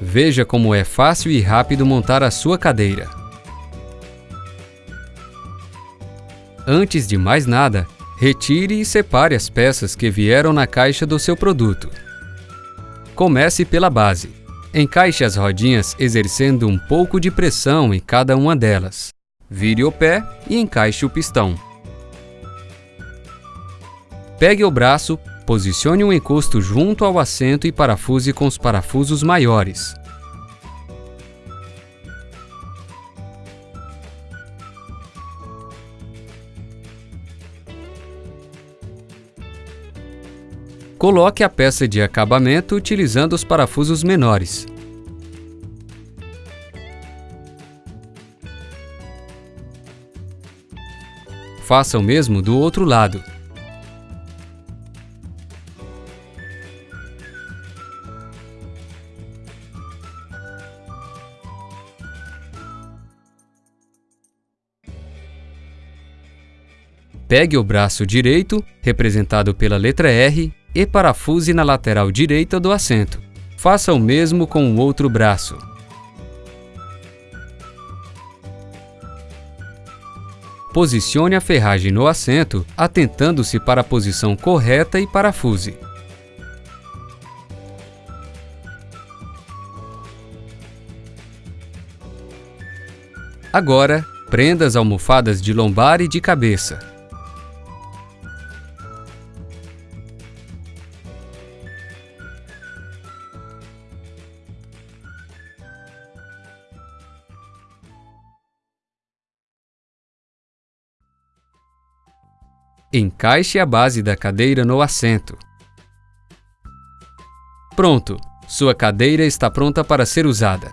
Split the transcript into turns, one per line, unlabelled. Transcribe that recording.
Veja como é fácil e rápido montar a sua cadeira. Antes de mais nada, retire e separe as peças que vieram na caixa do seu produto. Comece pela base. Encaixe as rodinhas exercendo um pouco de pressão em cada uma delas. Vire o pé e encaixe o pistão. Pegue o braço, posicione um encosto junto ao assento e parafuse com os parafusos maiores. Coloque a peça de acabamento utilizando os parafusos menores. Faça o mesmo do outro lado. Pegue o braço direito, representado pela letra R, e parafuse na lateral direita do assento. Faça o mesmo com o outro braço. Posicione a ferragem no assento, atentando-se para a posição correta e parafuse. Agora, prenda as almofadas de lombar e de cabeça. Encaixe a base da cadeira no assento. Pronto! Sua cadeira está pronta para ser usada.